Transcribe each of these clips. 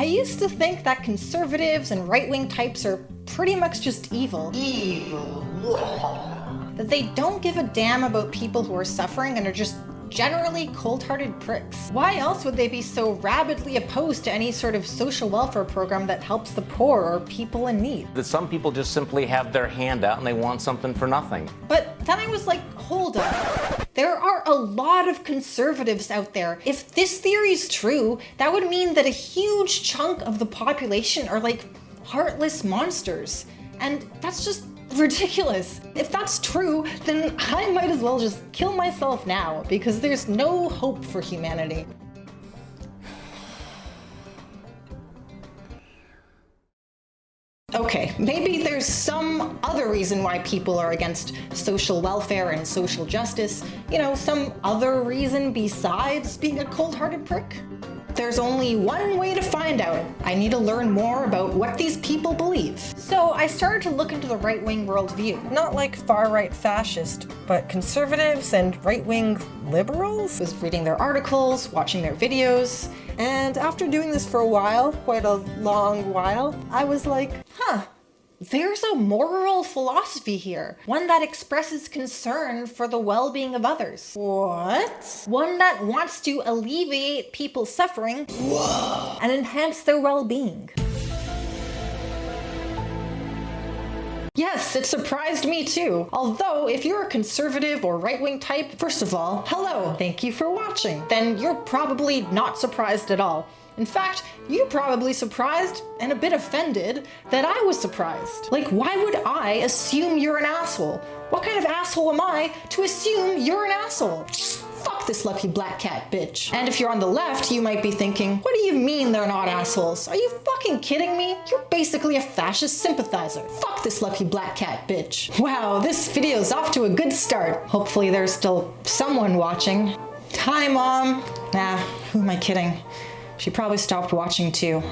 I used to think that conservatives and right-wing types are pretty much just evil. Evil. That they don't give a damn about people who are suffering and are just generally cold-hearted pricks. Why else would they be so rabidly opposed to any sort of social welfare program that helps the poor or people in need? That some people just simply have their hand out and they want something for nothing. But then I was like, hold up. There are a lot of conservatives out there. If this theory is true, that would mean that a huge chunk of the population are like heartless monsters. And that's just ridiculous. If that's true, then I might as well just kill myself now because there's no hope for humanity. Okay, maybe there's some other reason why people are against social welfare and social justice. You know, some other reason besides being a cold-hearted prick? There's only one way to find out. I need to learn more about what these people believe. So I started to look into the right-wing worldview. Not like far-right fascist, but conservatives and right-wing liberals. I Was reading their articles, watching their videos, and after doing this for a while, quite a long while, I was like, huh, there's a moral philosophy here, one that expresses concern for the well-being of others. What? One that wants to alleviate people's suffering Whoa. and enhance their well-being. Yes, it surprised me too. Although, if you're a conservative or right-wing type, first of all, hello, thank you for watching. Then you're probably not surprised at all. In fact, you're probably surprised and a bit offended that I was surprised. Like, why would I assume you're an asshole? What kind of asshole am I to assume you're an asshole? Fuck this lucky black cat bitch. And if you're on the left, you might be thinking, what do you mean they're not assholes? Are you fucking kidding me? You're basically a fascist sympathizer. Fuck this lucky black cat bitch. Wow, this video's off to a good start. Hopefully there's still someone watching. Hi, Mom. Nah, who am I kidding? She probably stopped watching too.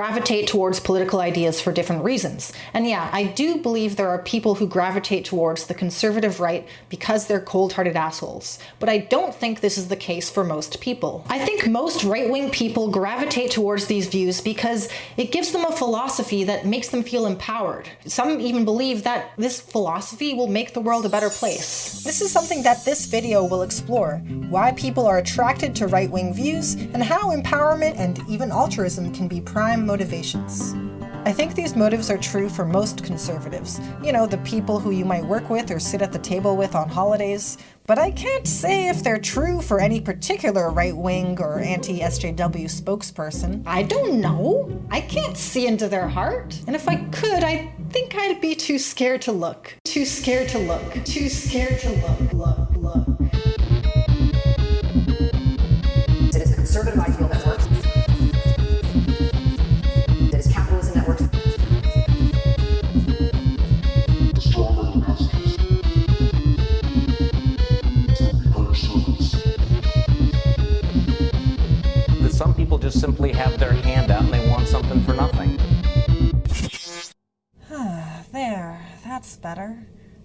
Gravitate towards political ideas for different reasons. And yeah, I do believe there are people who gravitate towards the conservative right because they're cold-hearted assholes. But I don't think this is the case for most people. I think most right-wing people gravitate towards these views because it gives them a philosophy that makes them feel empowered. Some even believe that this philosophy will make the world a better place. This is something that this video will explore, why people are attracted to right-wing views, and how empowerment and even altruism can be prime motivations. I think these motives are true for most conservatives, you know, the people who you might work with or sit at the table with on holidays, but I can't say if they're true for any particular right-wing or anti-SJW spokesperson. I don't know. I can't see into their heart. And if I could, I think I'd be too scared to look. Too scared to look. Too scared to look, look, look.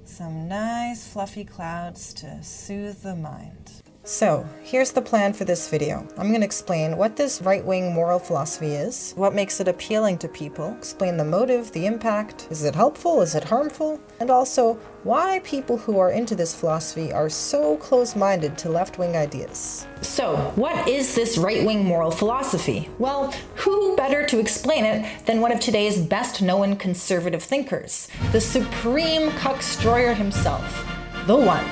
Some nice fluffy clouds to soothe the mind. So, here's the plan for this video. I'm going to explain what this right-wing moral philosophy is, what makes it appealing to people, explain the motive, the impact, is it helpful, is it harmful, and also why people who are into this philosophy are so close-minded to left-wing ideas. So, what is this right-wing moral philosophy? Well, who better to explain it than one of today's best-known conservative thinkers, the supreme cuck cuckstroyer himself, the one,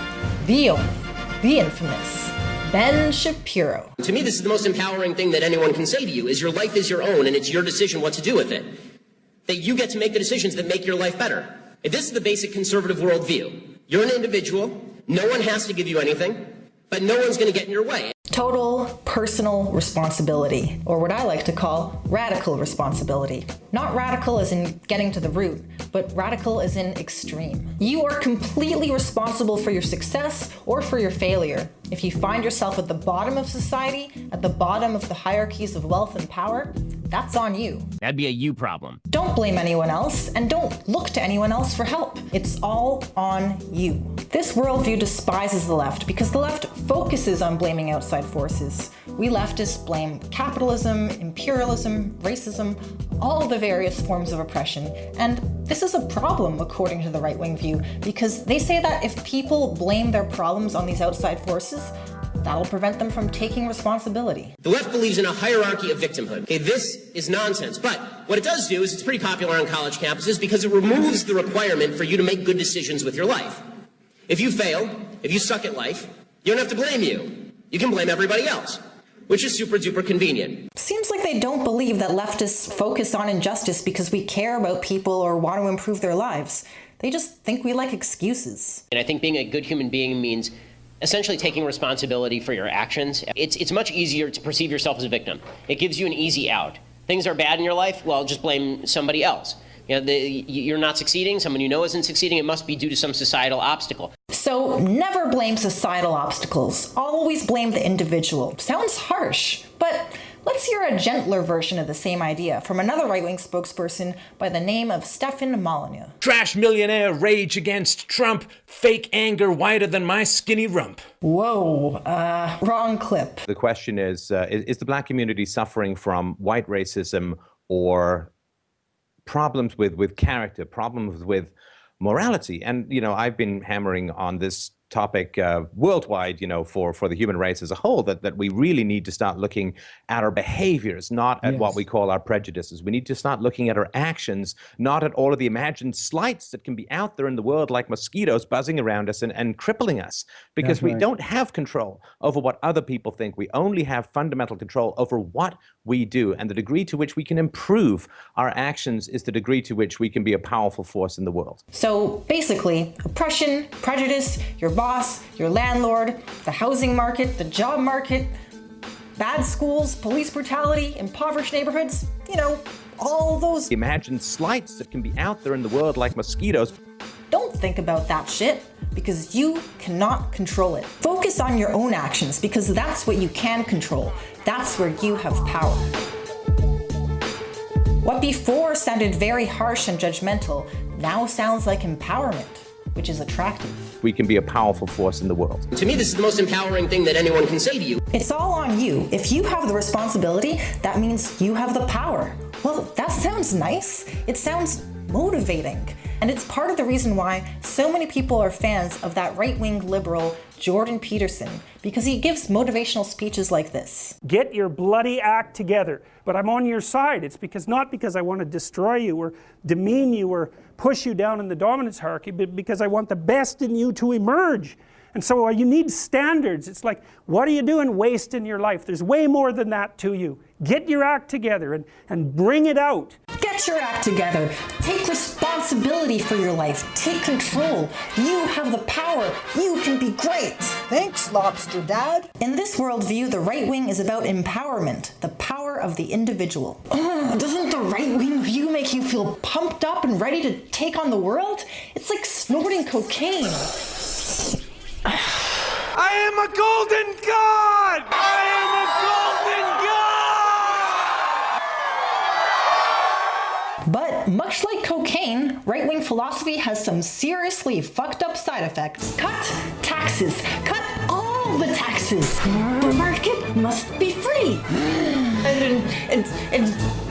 the only, the infamous Ben Shapiro. To me, this is the most empowering thing that anyone can say to you is your life is your own and it's your decision what to do with it. That you get to make the decisions that make your life better. If this is the basic conservative worldview, you're an individual, no one has to give you anything, but no one's going to get in your way. Total personal responsibility, or what I like to call radical responsibility. Not radical as in getting to the root, but radical as in extreme. You are completely responsible for your success or for your failure. If you find yourself at the bottom of society, at the bottom of the hierarchies of wealth and power, that's on you. That'd be a you problem. Don't blame anyone else, and don't look to anyone else for help. It's all on you. This worldview despises the left because the left focuses on blaming outside forces. We leftists blame capitalism, imperialism, racism, all the various forms of oppression. And this is a problem, according to the right wing view, because they say that if people blame their problems on these outside forces, That'll prevent them from taking responsibility. The left believes in a hierarchy of victimhood. Okay, this is nonsense. But what it does do is it's pretty popular on college campuses because it removes the requirement for you to make good decisions with your life. If you fail, if you suck at life, you don't have to blame you. You can blame everybody else, which is super duper convenient. Seems like they don't believe that leftists focus on injustice because we care about people or want to improve their lives. They just think we like excuses. And I think being a good human being means essentially taking responsibility for your actions. It's, it's much easier to perceive yourself as a victim. It gives you an easy out. Things are bad in your life, well, just blame somebody else. You know, the, you're not succeeding, someone you know isn't succeeding, it must be due to some societal obstacle. So never blame societal obstacles. Always blame the individual. Sounds harsh, but Let's hear a gentler version of the same idea from another right wing spokesperson by the name of Stefan Molyneux. Trash millionaire rage against Trump, fake anger wider than my skinny rump. Whoa, uh, wrong clip. The question is, uh, is is the black community suffering from white racism or problems with with character, problems with morality? And you know, I've been hammering on this topic uh, worldwide, you know, for, for the human race as a whole, that, that we really need to start looking at our behaviors, not at yes. what we call our prejudices. We need to start looking at our actions, not at all of the imagined slights that can be out there in the world like mosquitoes buzzing around us and, and crippling us, because we don't have control over what other people think. We only have fundamental control over what we do. And the degree to which we can improve our actions is the degree to which we can be a powerful force in the world. So basically, oppression, prejudice, your boss, your landlord, the housing market, the job market, bad schools, police brutality, impoverished neighborhoods, you know, all those. Imagine slights that can be out there in the world like mosquitoes. Don't think about that shit because you cannot control it. Focus on your own actions because that's what you can control. That's where you have power. What before sounded very harsh and judgmental now sounds like empowerment which is attractive. We can be a powerful force in the world. To me, this is the most empowering thing that anyone can say to you. It's all on you. If you have the responsibility, that means you have the power. Well, that sounds nice. It sounds motivating. And it's part of the reason why so many people are fans of that right wing liberal Jordan Peterson, because he gives motivational speeches like this Get your bloody act together. But I'm on your side. It's because not because I want to destroy you or demean you or push you down in the dominance hierarchy, because I want the best in you to emerge. And so uh, you need standards. It's like, what are you doing wasting your life? There's way more than that to you. Get your act together and, and bring it out. Get your act together. Take responsibility for your life. Take control. You have the power. You can be great. Thanks, Lobster Dad. In this worldview, the right wing is about empowerment, the power of the individual. Doesn't the right wing view make you feel pumped up and ready to take on the world? It's like snorting cocaine. I am a golden god! But much like cocaine, right wing philosophy has some seriously fucked up side effects. Cut taxes. Cut all the taxes. The market must be free. And, and, and,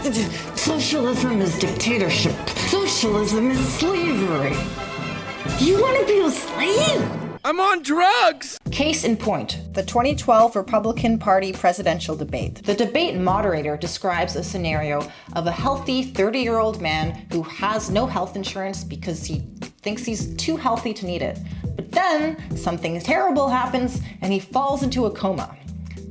and socialism is dictatorship. Socialism is slavery. You want to be a slave? I'm on drugs! Case in point the 2012 Republican Party presidential debate. The debate moderator describes a scenario of a healthy 30 year old man who has no health insurance because he thinks he's too healthy to need it. But then something terrible happens and he falls into a coma.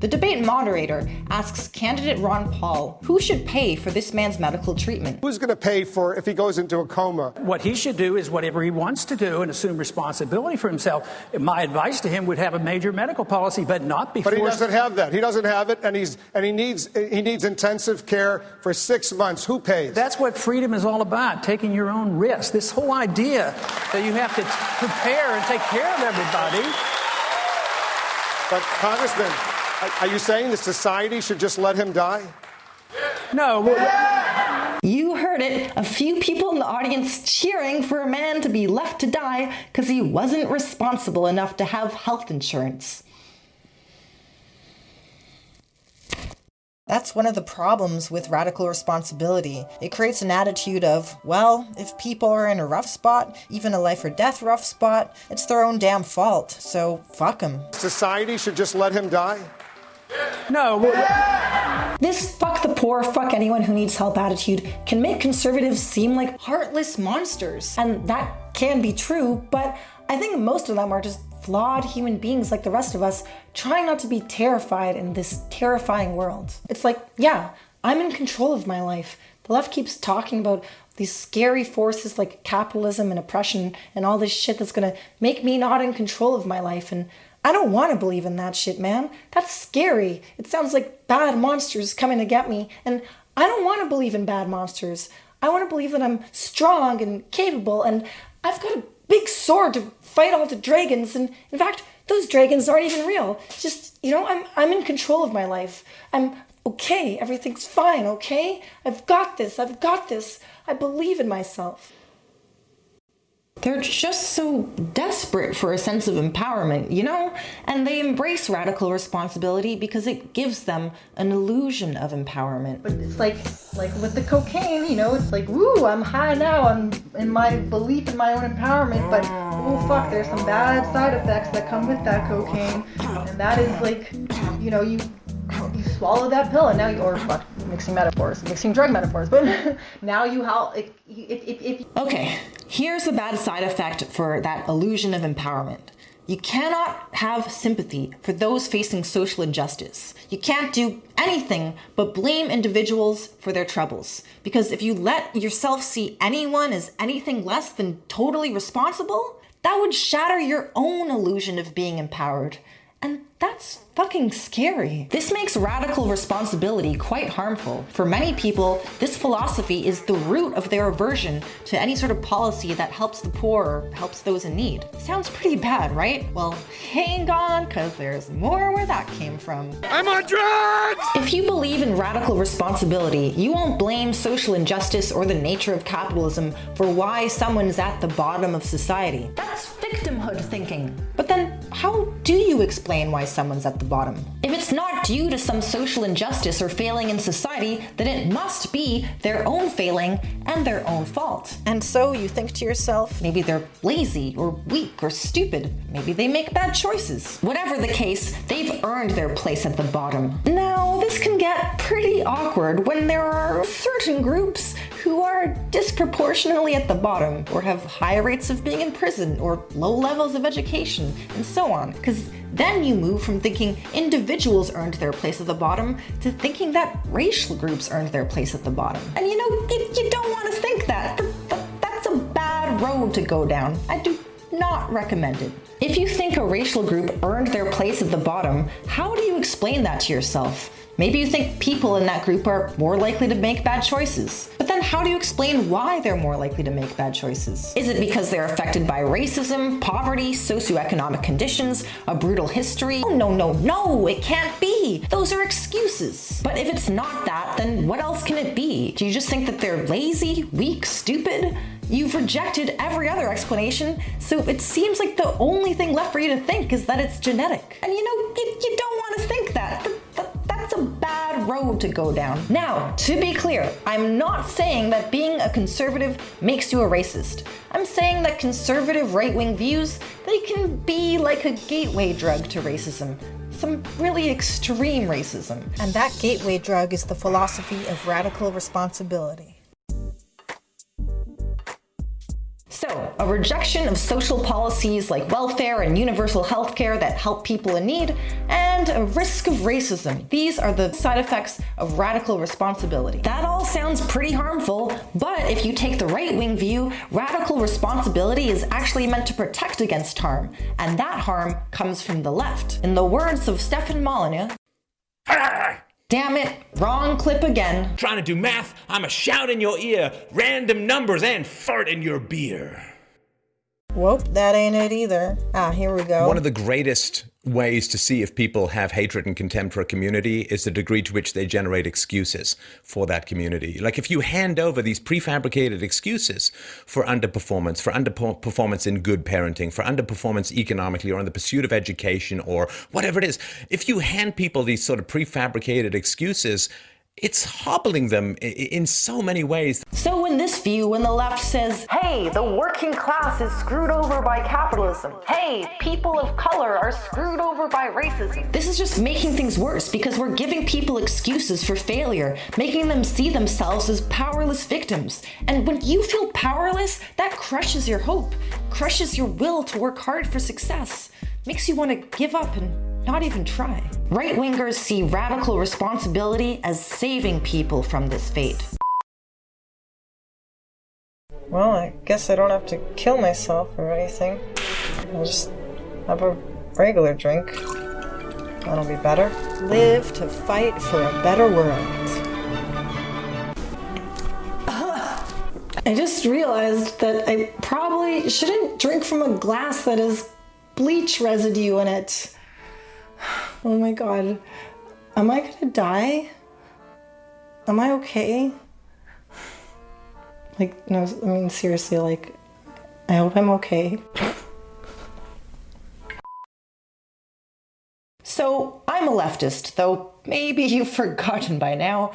The debate moderator asks candidate Ron Paul who should pay for this man's medical treatment. Who's going to pay for if he goes into a coma? What he should do is whatever he wants to do and assume responsibility for himself. My advice to him would have a major medical policy, but not before. But he doesn't have that. He doesn't have it, and he's and he needs he needs intensive care for six months. Who pays? That's what freedom is all about: taking your own risk. This whole idea that you have to prepare and take care of everybody But, Congressman, are- are you saying that society should just let him die? No. You heard it. A few people in the audience cheering for a man to be left to die because he wasn't responsible enough to have health insurance. That's one of the problems with radical responsibility. It creates an attitude of, well, if people are in a rough spot, even a life or death rough spot, it's their own damn fault, so fuck them. Society should just let him die? No. This fuck the poor, fuck anyone who needs help attitude can make conservatives seem like heartless monsters. And that can be true, but I think most of them are just flawed human beings like the rest of us, trying not to be terrified in this terrifying world. It's like, yeah, I'm in control of my life. The left keeps talking about these scary forces like capitalism and oppression and all this shit that's gonna make me not in control of my life. And I don't wanna believe in that shit, man. That's scary. It sounds like bad monsters coming to get me. And I don't wanna believe in bad monsters. I wanna believe that I'm strong and capable and I've got a big sword to fight all the dragons. And in fact, those dragons aren't even real. It's just, you know, I'm, I'm in control of my life. I'm okay. Everything's fine, okay? I've got this. I've got this. I believe in myself. They're just so desperate for a sense of empowerment, you know? And they embrace radical responsibility because it gives them an illusion of empowerment. But it's like like with the cocaine, you know, it's like, woo, I'm high now, I'm in my belief in my own empowerment, but oh fuck, there's some bad side effects that come with that cocaine. And that is like, you know, you you swallow that pill and now you or fuck mixing metaphors mixing drug metaphors but now you how if, if, if okay here's a bad side effect for that illusion of empowerment you cannot have sympathy for those facing social injustice. You can't do anything but blame individuals for their troubles. Because if you let yourself see anyone as anything less than totally responsible, that would shatter your own illusion of being empowered. That's fucking scary. This makes radical responsibility quite harmful. For many people, this philosophy is the root of their aversion to any sort of policy that helps the poor or helps those in need. Sounds pretty bad, right? Well, hang on, cause there's more where that came from. I'm on drugs! If you believe in radical responsibility, you won't blame social injustice or the nature of capitalism for why someone's at the bottom of society. That's victimhood thinking. But then, how do you explain why someone's at the bottom? If it's not due to some social injustice or failing in society, then it must be their own failing and their own fault. And so you think to yourself, maybe they're lazy or weak or stupid. Maybe they make bad choices. Whatever the case, they've earned their place at the bottom. Now, this can get pretty awkward when there are certain groups who are disproportionately at the bottom or have high rates of being in prison or low levels of education and so on. Because then you move from thinking individuals earned their place at the bottom to thinking that racial groups earned their place at the bottom. And you know, you, you don't want to think that. Th- th- That's a bad road to go down. I do not recommend it. If you think a racial group earned their place at the bottom, how do you explain that to yourself? Maybe you think people in that group are more likely to make bad choices. But then how do you explain why they're more likely to make bad choices? Is it because they're affected by racism, poverty, socioeconomic conditions, a brutal history? Oh, no, no, no, it can't be. Those are excuses. But if it's not that, then what else can it be? Do you just think that they're lazy, weak, stupid? You've rejected every other explanation, so it seems like the only thing left for you to think is that it's genetic. And you know, road to go down. Now, to be clear, I'm not saying that being a conservative makes you a racist. I'm saying that conservative right-wing views, they can be like a gateway drug to racism. Some really extreme racism. And that gateway drug is the philosophy of radical responsibility. A rejection of social policies like welfare and universal health care that help people in need, and a risk of racism. These are the side effects of radical responsibility. That all sounds pretty harmful, but if you take the right wing view, radical responsibility is actually meant to protect against harm, and that harm comes from the left. In the words of Stefan Molyneux, Damn it, wrong clip again. Trying to do math, I'ma shout in your ear random numbers and fart in your beer. Whoop, that ain't it either. Ah, here we go. One of the greatest ways to see if people have hatred and contempt for a community is the degree to which they generate excuses for that community. Like if you hand over these prefabricated excuses for underperformance, for underperformance in good parenting, for underperformance economically or in the pursuit of education or whatever it is, if you hand people these sort of prefabricated excuses, it's hobbling them in so many ways. So in this view, when the left says, hey, the working class is screwed over by capitalism, hey, people of color are screwed over by racism, this is just making things worse because we're giving people excuses for failure, making them see themselves as powerless victims. And when you feel powerless, that crushes your hope, crushes your will to work hard for success, makes you want to give up and not even try. Right wingers see radical responsibility as saving people from this fate. Well, I guess I don't have to kill myself or anything. I'll just have a regular drink. That'll be better. Live to fight for a better world. I just realized that I probably shouldn't drink from a glass that has bleach residue in it. Oh my god. Am I gonna die? Am I okay? Like, no, I mean, seriously, like, I hope I'm okay. So, I'm a leftist, though maybe you've forgotten by now.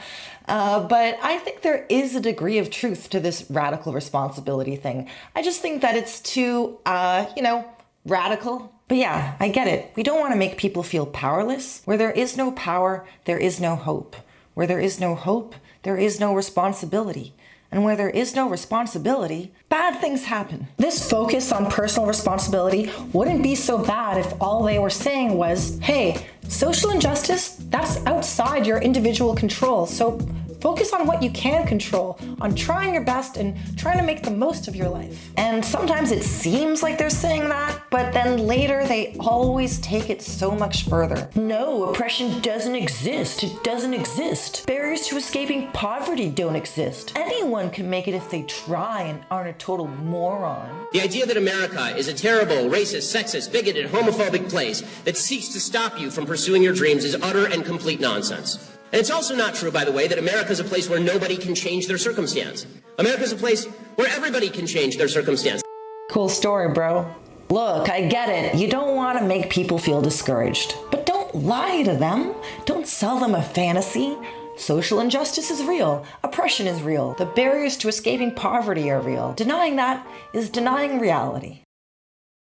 Uh, but I think there is a degree of truth to this radical responsibility thing. I just think that it's too, uh, you know, radical. But yeah, I get it. We don't want to make people feel powerless. Where there is no power, there is no hope. Where there is no hope, there is no responsibility. And where there is no responsibility, bad things happen. This focus on personal responsibility wouldn't be so bad if all they were saying was, hey, social injustice, that's outside your individual control. So Focus on what you can control, on trying your best and trying to make the most of your life. And sometimes it seems like they're saying that, but then later they always take it so much further. No, oppression doesn't exist. It doesn't exist. Barriers to escaping poverty don't exist. Anyone can make it if they try and aren't a total moron. The idea that America is a terrible, racist, sexist, bigoted, homophobic place that seeks to stop you from pursuing your dreams is utter and complete nonsense. And it's also not true, by the way, that America is a place where nobody can change their circumstance. America is a place where everybody can change their circumstance. Cool story, bro. Look, I get it. You don't want to make people feel discouraged. But don't lie to them. Don't sell them a fantasy. Social injustice is real. Oppression is real. The barriers to escaping poverty are real. Denying that is denying reality.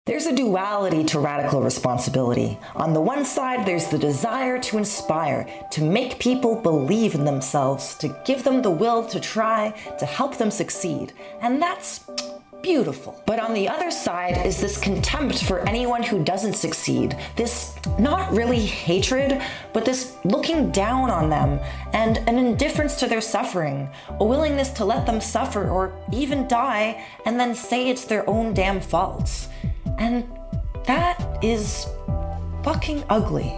There's a duality to radical responsibility. On the one side, there's the desire to inspire, to make people believe in themselves, to give them the will to try, to help them succeed. And that's beautiful. But on the other side is this contempt for anyone who doesn't succeed. This not really hatred, but this looking down on them and an indifference to their suffering, a willingness to let them suffer or even die and then say it's their own damn faults. And that is fucking ugly.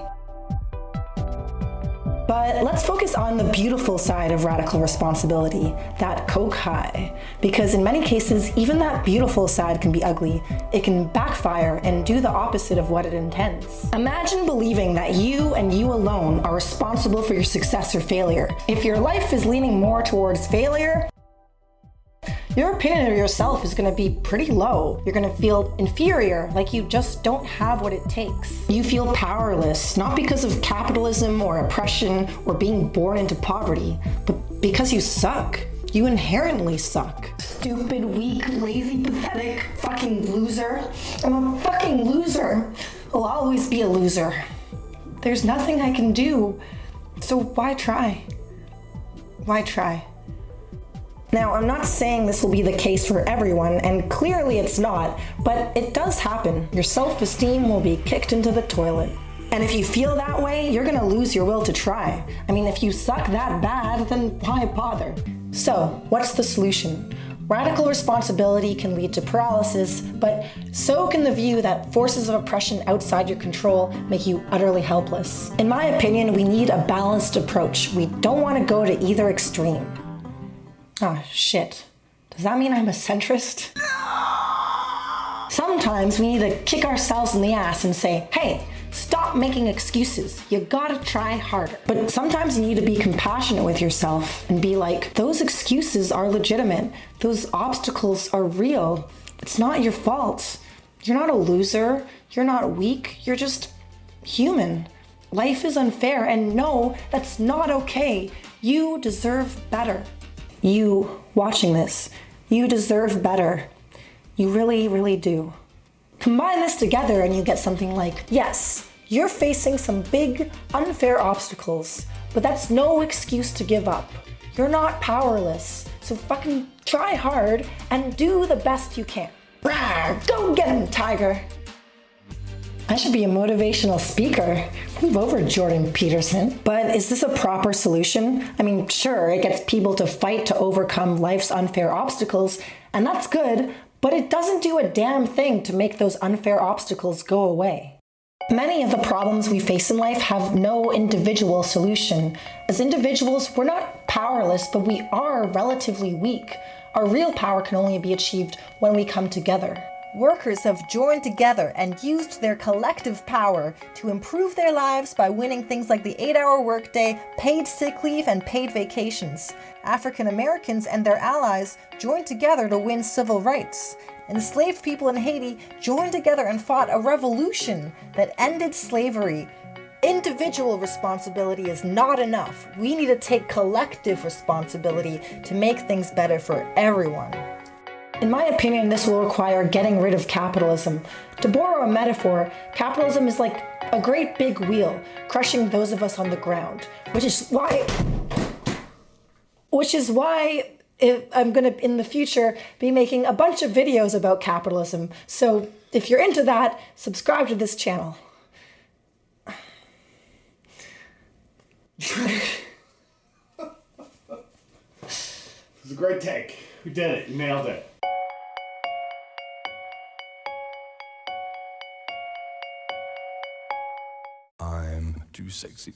But let's focus on the beautiful side of radical responsibility, that coke high. Because in many cases, even that beautiful side can be ugly. It can backfire and do the opposite of what it intends. Imagine believing that you and you alone are responsible for your success or failure. If your life is leaning more towards failure, your opinion of yourself is going to be pretty low. You're going to feel inferior, like you just don't have what it takes. You feel powerless, not because of capitalism or oppression or being born into poverty, but because you suck. You inherently suck. Stupid, weak, lazy, pathetic, fucking loser. I'm a fucking loser. I'll always be a loser. There's nothing I can do. So why try? Why try? Now, I'm not saying this will be the case for everyone, and clearly it's not, but it does happen. Your self-esteem will be kicked into the toilet. And if you feel that way, you're gonna lose your will to try. I mean, if you suck that bad, then why bother? So, what's the solution? Radical responsibility can lead to paralysis, but so can the view that forces of oppression outside your control make you utterly helpless. In my opinion, we need a balanced approach. We don't want to go to either extreme. Oh, shit. Does that mean I'm a centrist? Sometimes we need to kick ourselves in the ass and say, hey, stop making excuses. You gotta try harder. But sometimes you need to be compassionate with yourself and be like, those excuses are legitimate. Those obstacles are real. It's not your fault. You're not a loser. You're not weak. You're just human. Life is unfair, and no, that's not okay. You deserve better. You watching this, you deserve better. You really, really do. Combine this together and you get something like yes, you're facing some big, unfair obstacles, but that's no excuse to give up. You're not powerless, so fucking try hard and do the best you can. Rawr, go get him, Tiger! I should be a motivational speaker. Move over, Jordan Peterson. But is this a proper solution? I mean, sure, it gets people to fight to overcome life's unfair obstacles, and that's good, but it doesn't do a damn thing to make those unfair obstacles go away. Many of the problems we face in life have no individual solution. As individuals, we're not powerless, but we are relatively weak. Our real power can only be achieved when we come together. Workers have joined together and used their collective power to improve their lives by winning things like the 8 hour workday, paid sick leave, and paid vacations. African Americans and their allies joined together to win civil rights. Enslaved people in Haiti joined together and fought a revolution that ended slavery. Individual responsibility is not enough. We need to take collective responsibility to make things better for everyone. In my opinion, this will require getting rid of capitalism. To borrow a metaphor, capitalism is like a great big wheel, crushing those of us on the ground, which is why which is why I'm going to in the future be making a bunch of videos about capitalism. So, if you're into that, subscribe to this channel. It was a great take. You did it. You nailed it. Too sexy.